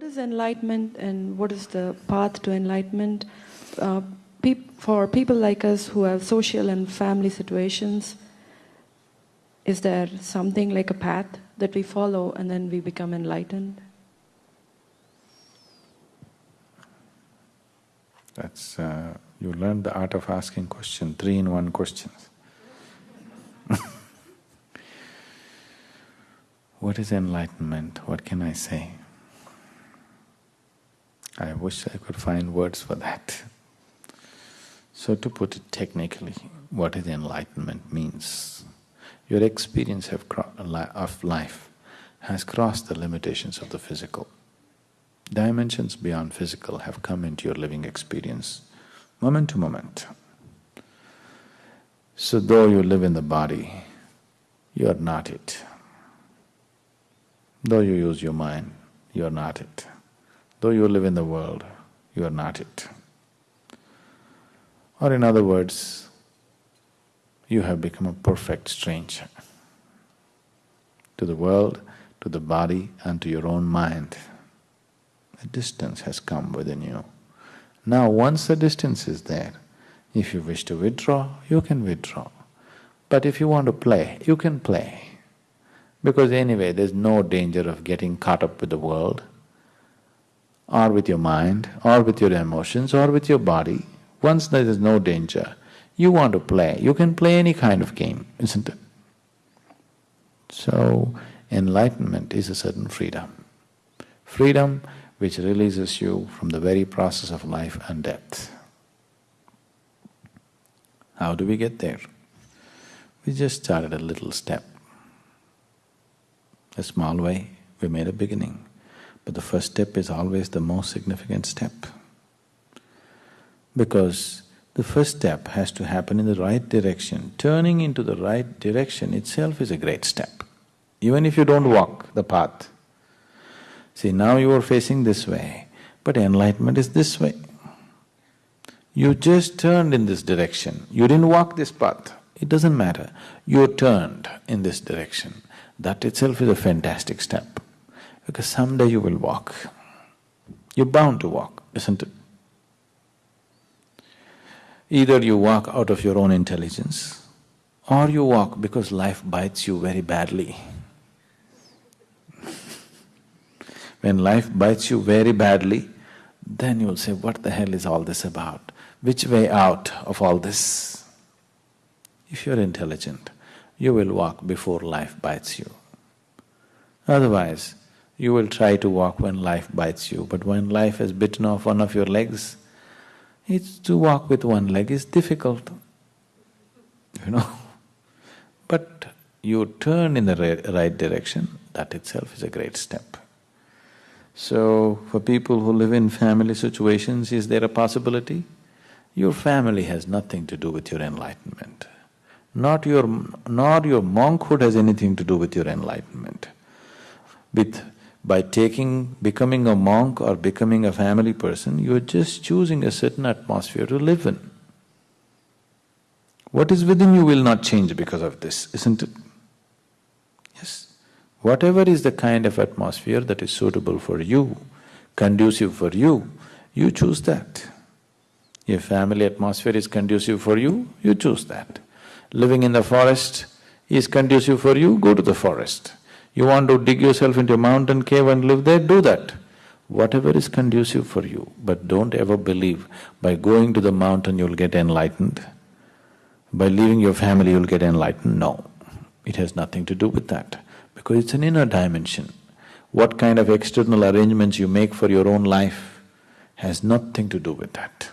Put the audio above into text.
What is enlightenment and what is the path to enlightenment? Uh, for people like us who have social and family situations, is there something like a path that we follow and then we become enlightened? That's, uh, you learned the art of asking question, three in one questions. what is enlightenment? What can I say? I wish I could find words for that. So to put it technically, what is enlightenment means, your experience of, of life has crossed the limitations of the physical. Dimensions beyond physical have come into your living experience, moment to moment. So though you live in the body, you are not it. Though you use your mind, you are not it. Though you live in the world, you are not it. Or in other words, you have become a perfect stranger to the world, to the body and to your own mind. A distance has come within you. Now once the distance is there, if you wish to withdraw, you can withdraw. But if you want to play, you can play. Because anyway, there's no danger of getting caught up with the world or with your mind, or with your emotions, or with your body, once there is no danger, you want to play, you can play any kind of game, isn't it? So, enlightenment is a certain freedom. Freedom which releases you from the very process of life and death. How do we get there? We just started a little step. A small way, we made a beginning. But the first step is always the most significant step. Because the first step has to happen in the right direction. Turning into the right direction itself is a great step. Even if you don't walk the path. See, now you are facing this way, but enlightenment is this way. You just turned in this direction, you didn't walk this path, it doesn't matter. You turned in this direction. That itself is a fantastic step because someday you will walk. You're bound to walk, isn't it? Either you walk out of your own intelligence or you walk because life bites you very badly. when life bites you very badly, then you'll say, what the hell is all this about? Which way out of all this? If you're intelligent, you will walk before life bites you. Otherwise, you will try to walk when life bites you, but when life has bitten off one of your legs, it's to walk with one leg is difficult, you know. But you turn in the right direction, that itself is a great step. So, for people who live in family situations, is there a possibility? Your family has nothing to do with your enlightenment. Not your… nor your monkhood has anything to do with your enlightenment. With by taking… becoming a monk or becoming a family person, you're just choosing a certain atmosphere to live in. What is within you will not change because of this, isn't it? Yes. Whatever is the kind of atmosphere that is suitable for you, conducive for you, you choose that. If family atmosphere is conducive for you, you choose that. Living in the forest is conducive for you, go to the forest. You want to dig yourself into a mountain cave and live there, do that. Whatever is conducive for you, but don't ever believe by going to the mountain you'll get enlightened, by leaving your family you'll get enlightened, no. It has nothing to do with that, because it's an inner dimension. What kind of external arrangements you make for your own life has nothing to do with that.